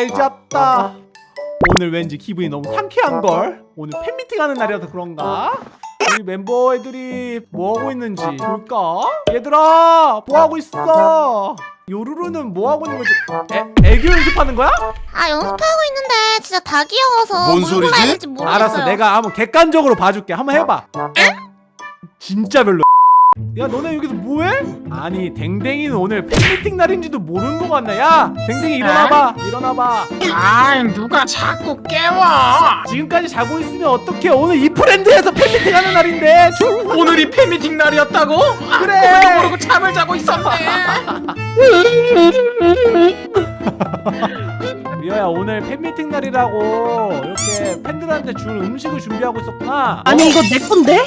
잘 잤다 오늘 왠지 기분이 너무 상쾌한걸 오늘 팬미팅 하는 날이라서 그런가? 우리 멤버 애들이 뭐하고 있는지 볼까? 얘들아 뭐하고 있어? 요루루는 뭐하고 있는 거지? 애, 애교 연습하는 거야? 아 연습하고 있는데 진짜 다 귀여워서 뭔뭘 소리지? 알았어 내가 한번 객관적으로 봐줄게 한번 해봐 진짜 별로 야 너네 여기서 뭐해? 아니 댕댕이는 오늘 팬미팅 날인지도 모르는 거 같네. 야 댕댕이 일어나봐. 일어나봐. 아 누가 자꾸 깨워? 지금까지 자고 있으면 어떡해? 오늘 이 프렌드에서 팬미팅 하는 날인데. 주- 오늘이 팬미팅 날이었다고? 아, 그래. 그것도 모르고 잠을 자고 있었네 리아야 오늘 팬미팅 날이라고 이렇게 팬들한테 줄 음식을 준비하고 있었구나 아니 이거 내 건데?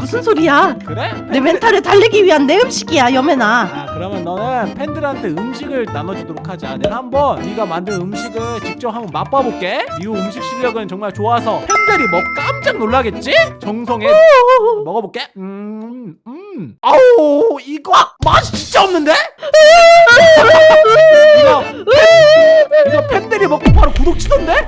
무슨 소리야? 그래? 내 멘탈을 달래기 위한 내 음식이야 여매나 아 그러면 너는 팬들한테 음식을 나눠주도록 하자 내가 한번 네가 만든 음식을 직접 한번 맛봐볼게 이 음식 실력은 정말 좋아서 팬들이 먹 깜짝 놀라겠지? 정성에 먹어볼게 음, 음. 아우 이거 맛이 진짜 없는데? 이거 팬, 이거 팬들이 먹고 바로 구독 치던데?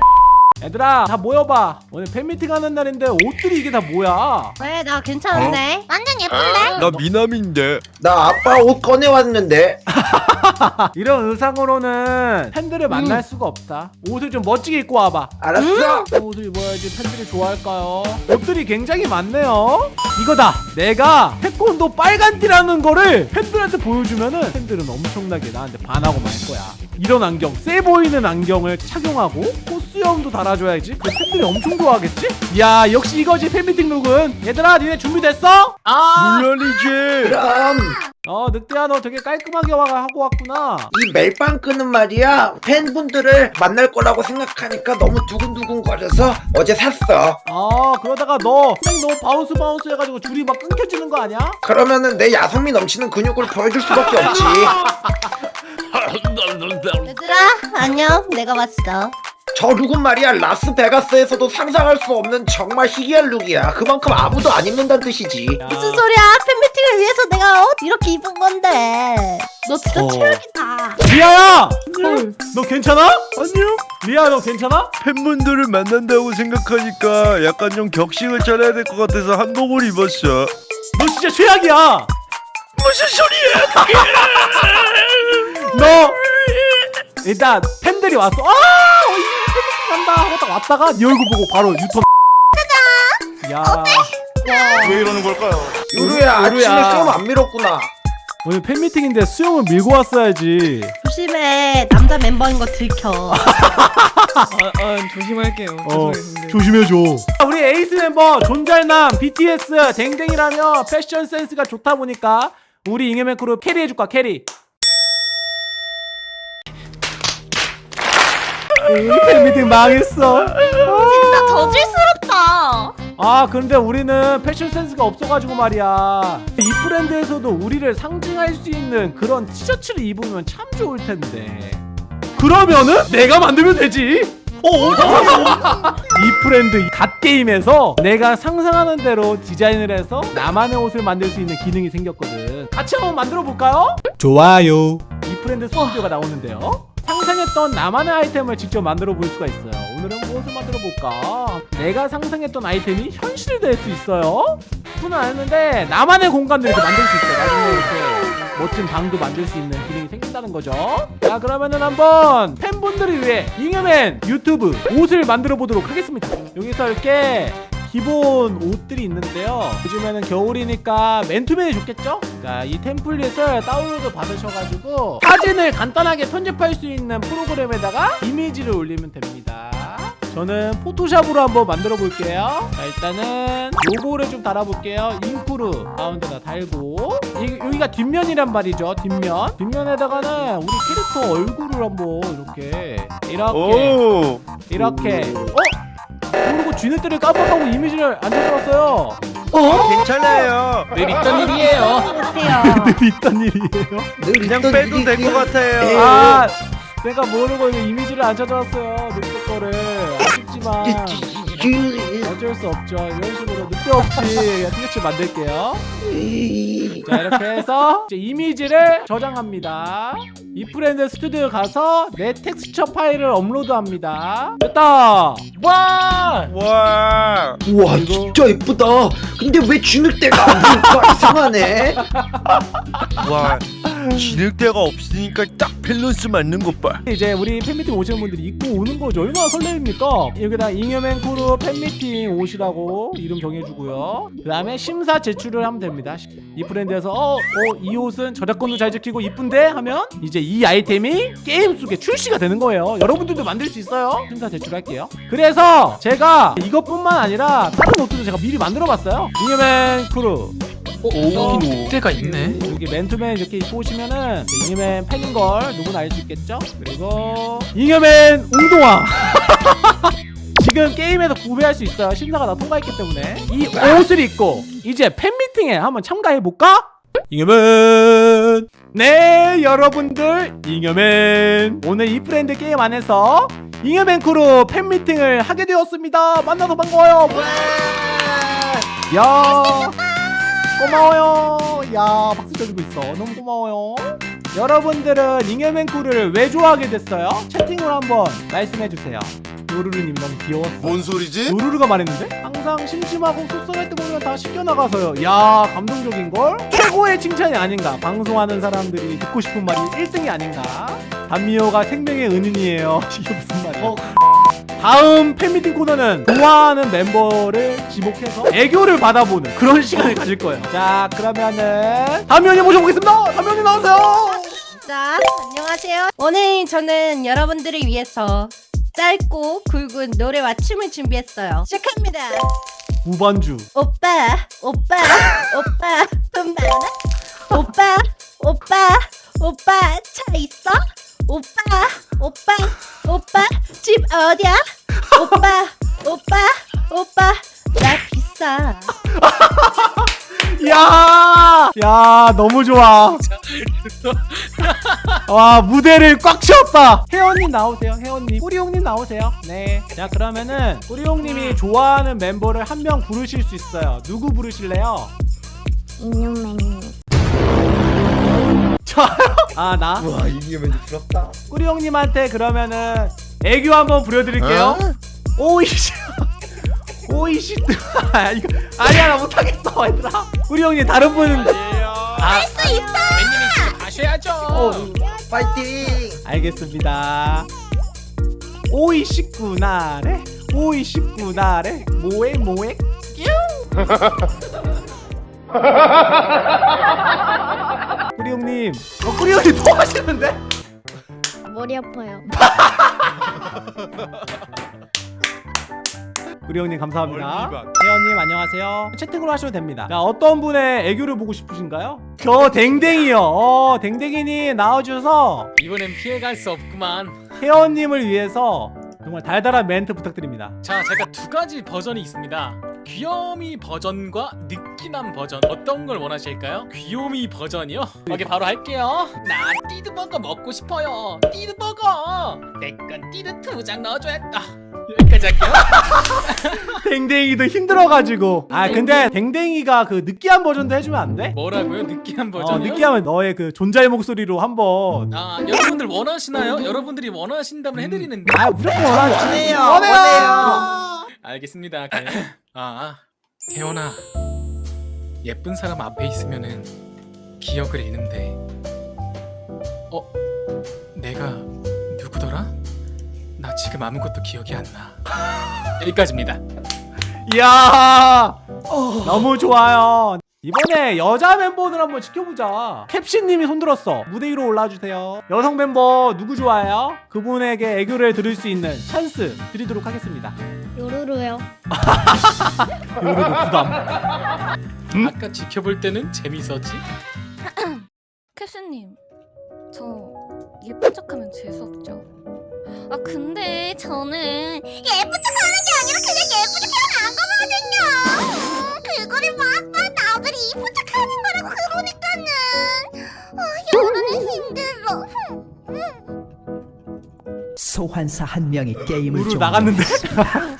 얘들아 다 모여봐 오늘 팬미팅 하는 날인데 옷들이 이게 다 뭐야 왜 나 괜찮은데? 완전 예쁜데? 나 미남인데 나 아빠 옷 꺼내왔는데 이런 의상으로는 팬들을 만날 수가 없다. 옷을 좀 멋지게 입고 와봐. 알았어 어떤 옷을 입어야지 팬들이 좋아할까요? 옷들이 굉장히 많네요. 이거다. 내가 태권도 빨간 띠라는 거를 팬들한테 보여주면은 팬들은 엄청나게 나한테 반하고 말 거야. 이런 안경, 세 보이는 안경을 착용하고 코수염도 달아 줘야지. 그 팬들이 엄청 좋아하겠지? 야, 역시 이거지 팬미팅 look은. 얘들아, 니네 준비됐어? 아 물론이지 그럼 어, 늑대야, 너 되게 깔끔하게 와가 하고 왔구나. 이 멜빵 끈은 말이야 팬분들을 만날 거라고 생각하니까 너무 두근두근 거려서 어제 샀어 아 그러다가 너 그냥 너무 bounce bounce 해가지고 줄이 막 끊겨지는 거 아니야? 그러면은 내 야성미 넘치는 근육을 보여줄 수밖에 없지 얘들아 안녕 내가 왔어 저 look은 말이야 라스베가스에서도 상상할 수 없는 정말 희귀한 look이야 그만큼 아무도 안 입는다는 뜻이지 야. 무슨 소리야 팬미팅을 위해서 내가 어? 이렇게 입은 건데 너 진짜 어. 최악이다 리아야! 너 괜찮아? 아니요 리아 너 괜찮아? 팬분들을 만난다고 생각하니까 약간 좀 격식을 차려야 될 것 같아서 한복을 입었어 너 진짜 최악이야 무슨 소리야 너 일단 팬들이 왔어 아! 간다 하고 딱 왔다가 네 얼굴 보고 바로 유턴. 짜잔 야왜 이러는 걸까요? 요루야 아침에. 수염 안 밀었구나. 오늘 팬미팅인데 수염을 밀고 왔어야지. 조심해. 남자 멤버인 거 들켜. 아, 아, 조심할게요. 어 죄송해요 조심해줘. 우리 에이스 멤버 존잘남 BTS 댕댕이라며 패션 센스가 좋다 보니까 우리 잉여맨 크루 carry해줄까 carry 팬미팅 망했어. 진짜 저질스럽다. 아 근데 우리는 패션 센스가 없어가지고 말이야. 이프랜드에서도 우리를 상징할 수 있는 그런 티셔츠를 입으면 참 좋을 텐데. 그러면은 내가 만들면 되지. 어, 이 브랜드 이 갓게임에서 내가 상상하는 대로 디자인을 해서 나만의 옷을 만들 수 있는 기능이 생겼거든. 같이 한번 만들어 볼까요? 좋아요. 이 브랜드 스튜디오가 나오는데요 상상했던 나만의 아이템을 직접 만들어 볼 수가 있어요. 오늘은 무엇을 만들어 볼까? 내가 상상했던 아이템이 현실이 될 수 있어요? 그건 아는데 나만의 공간도 이렇게 만들 수 있어요. 나중에 이렇게 멋진 방도 만들 수 있는 기능이 생긴다는 거죠. 자 그러면은 한번 팬분들을 위해 잉여맨 유튜브 옷을 만들어 보도록 하겠습니다. 여기서 이렇게 기본 옷들이 있는데요. 요즘에는 겨울이니까 맨투맨이 좋겠죠? 그러니까 이 템플릿을 다운로드 받으셔가지고 사진을 간단하게 편집할 수 있는 프로그램에다가 이미지를 올리면 됩니다. 저는 포토샵으로 한번 만들어 볼게요. 자 일단은 로고를 좀 달아볼게요. 잉크루 가운데다 달고. 이, 여기가 뒷면이란 말이죠 뒷면. 뒷면에다가는 우리 캐릭터 얼굴을 한번 이렇게 이렇게 오. 이렇게. 어? 모르고 쥐네들을 깜빡하고 이미지를 안 적어놨어요 괜찮아요. 늘 있던 일이에요? 늘 있던 일이에요? 늘 그냥 빼도 될. 것 같아요. 아 내가 모르고 이미지를 안 찾아왔어요 늑대 거를. 아쉽지만. 그, 어쩔 수 없죠. 이런 식으로 늑대 없이 티셔츠 만들게요. 이, 자 이렇게 해서 이제 이미지를 저장합니다. 이프랜드 스튜디오 가서 내 텍스처 파일을 업로드합니다. 됐다. 와! 와 우와 진짜 예쁘다 근데 왜 보일까 이상하네 와 늑대가 없으니까 딱 밸런스 맞는 것봐 이제 우리 팬미팅 오시는 분들이 입고 오는 거죠. 얼마나 설레입니까? 여기다 잉여맨 크루 팬미팅 옷이라고 이름 정해주고요. 그 다음에 심사 제출을 하면 됩니다. 이프랜드에서 어, 어, 이 옷은 저작권도 잘 지키고 이쁜데 하면 이제 이 아이템이 게임 속에 출시가 되는 거예요. 여러분들도 만들 수 있어요. 심사 제출할게요. 그래서 제가 이것뿐만 아니라 다른 옷들도 제가 미리 만들어 봤어요. 잉여맨 크루 어, 여기 늑대가 있네. 여기 맨투맨 이렇게 입고 오시면은 잉여맨 팬인 걸 누구나 알 수 있겠죠? 그리고 잉여맨 운동화 지금 게임에서 구매할 수 있어요. 심사가 다 통과했기 때문에. 이 옷을 입고 이제 팬미팅에 한번 참가해 볼까? 잉여맨. 네 여러분들. 잉여맨. 오늘 이프랜드 게임 안에서 잉여맨 크루 팬미팅을 하게 되었습니다. 만나서 반가워요. 야 고마워요. 야 박수 쳐주고 있어. 너무 고마워요. 여러분들은 잉여맨 크루를 왜 좋아하게 됐어요? 채팅으로 한번 말씀해 주세요. 요루루님 너무 귀여웠어. 뭔 소리지? 요루루가 말했는데? 항상 심심하고 섭섭할 때 보면 다 시켜나가서요. 야 감동적인 걸? 최고의 칭찬이 아닌가? 방송하는 사람들이 듣고 싶은 말이 1등이 아닌가? 단미호가 생명의 은인이에요. 이게 무슨 말이야? 다음 팬미팅 코너는 좋아하는 멤버를 지목해서 애교를 받아보는 그런 시간을 가질 거예요. 자, 그러면은 담면이 모셔보겠습니다. 담면이 나오세요. 자, 안녕하세요. 오늘 저는 여러분들을 위해서 짧고 굵은 노래와 춤을 준비했어요. 시작합니다. 무반주. 오빠, 오빠, 오빠, 돈 많아? 오빠, 오빠, 오빠, 차 있어? 오빠, 오빠, 오빠, 집 어디야? 오빠, 오빠, 오빠, 나 비싸. 야, 야, 너무 좋아. 와, 무대를 꽉 채웠다. 혜원님 나오세요. 혜원님. 꾸리용님 나오세요. 네. 자, 그러면은 꾸리용님이 좋아하는 멤버를 한 명 부르실 수 있어요. 누구 부르실래요? 인형맨님. 저요? 아, 나? 우와 이기면 부럽다 꾸리 형님한테 그러면은 애교 한번 부려드릴게요. 오이씨. 오이씨. 아, 이거 아니야 나 못하겠어 얘들아. 꾸리 형님 다른 분은 할수 있어. 웬님이 지금 가셔야죠. 어, 파이팅 알겠습니다. 오이십구나래. 오이십구나래. 뭐해 뭐해? 꾸리 형님. 어, 꾸리 형님 또 하시는데? 머리 아파요. 꾸리 형님 감사합니다. 멀리박. 혜연님 안녕하세요. 채팅으로 하셔도 됩니다. 자 어떤 분의 애교를 보고 싶으신가요? 저 댕댕이요. 어 댕댕이님 나와주셔서 이번엔 피해갈 수 없구만. 혜연님을 위해서 정말 달달한 멘트 부탁드립니다. 자, 제가 두 가지 버전이 있습니다. 귀요미 버전과 느끼남 버전 어떤 걸 원하실까요? 귀요미 버전이요? 오케이 바로 할게요. 나 띠드버거 먹고 싶어요. 띠드버거. 내건 띠드 두 장 넣어줘야. 아 여기까지 할게요. 댕댕이도 힘들어가지고. 아 근데 댕댕이가 그 느끼한 버전도 해주면 안 돼? 뭐라고요? 느끼한 어 버전이요? 느끼하면 너의 그 존잘 목소리로 한번. 아 여러분들 원하시나요? 여러분들이 원하신다면 해드리는데. 아 무조건 원해요. 원해요. 알겠습니다. 네. 아, 혜원아. 예쁜 사람 앞에 있으면은 기억을 잃는데. 어? 내가 누구더라? 나 지금 아무것도 기억이 안 나. 여기까지입니다. 이야 너무 좋아요. 이번에 여자 멤버들 한번 지켜보자. 캡신님이 손들었어. 무대 위로 올라주세요. 여성 멤버 누구 좋아해요? 그분에게 애교를 들을 수 있는 찬스 드리도록 하겠습니다. 요루루요. 요리도 부담. 음? 아까 지켜볼 때는 재밌었지? 캡슐님, 저 예쁜 척하면 재수 없죠? 아 근데 저는 예쁜 척하는 게 아니라 그냥 예쁜 척하면 안 거거든요. 그거를 막막 나들이 예쁜 척하는 거라고 그러니까는 아 여름은 힘들어. 소환사 한 명이 게임을 좀 나갔는데?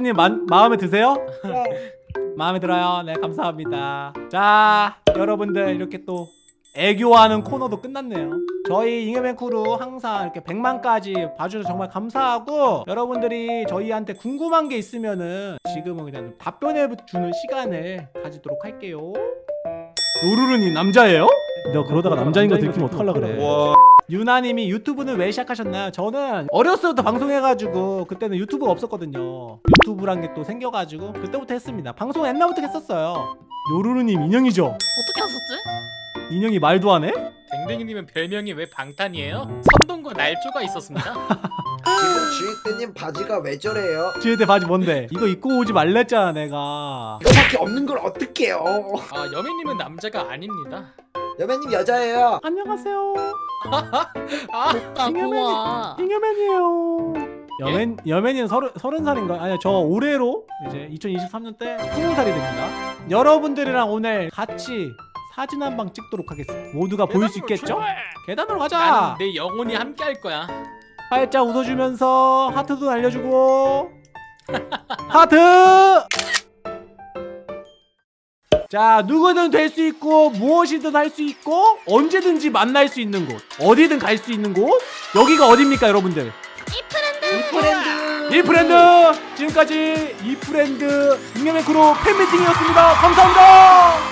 캡슐님 마, 마음에 드세요? 네. 마음에 들어요. 네, 감사합니다. 자, 여러분들 이렇게 또 애교하는 코너도 끝났네요. 저희 잉여맨 크루 항상 이렇게 100만까지 봐주셔서 정말 감사하고 여러분들이 저희한테 궁금한 게 있으면은 지금은 그냥 답변해 주는 시간을 가지도록 할게요. 요루루님 남자예요? 너 그러다가 남자인 거 들키면 어떡하려 그래. 와 유나님이 유튜브는 왜 시작하셨나요? 저는 어렸을 때부터 방송해가지고 그때는 유튜브가 없었거든요. 유튜브란 게 또 생겨가지고 그때부터 했습니다. 방송 옛날부터 했었어요. 요루루님 인형이죠? 어떻게 하셨지? 인형이 말도 안 해? 댕댕이님은 별명이 왜 방탄이에요? 선동과 날조가 있었습니다. 지금 주인대님 바지가 왜 저래요? 지혜대 바지 뭔데? 이거 입고 오지 말랬잖아 내가. 이거밖에 없는 걸 어떡해요 아 여매님은 남자가 아닙니다. 여배님 여자예요 안녕하세요. 아 오빠 고와. 잉여맨이에요. 여맨 여맨이는 서른 서른 살인가? 아니 저 올해로 이제 2023년 때 스무 살이 됩니다. 여러분들이랑 오늘 같이 사진 한 방 찍도록 하겠습니다. 모두가 보일 수 있겠죠? 계단으로 가자. 내 영혼이 함께 할 거야. 활짝 웃어주면서 하트도 날려주고. 하트. 자 누구든 될 수 있고 무엇이든 할 수 있고 언제든지 만날 수 있는 곳 어디든 갈 수 있는 곳 여기가 어딥니까 여러분들? 이프렌드! 이프렌드! 지금까지 이프렌드 잉여맨 크루 팬미팅이었습니다. 감사합니다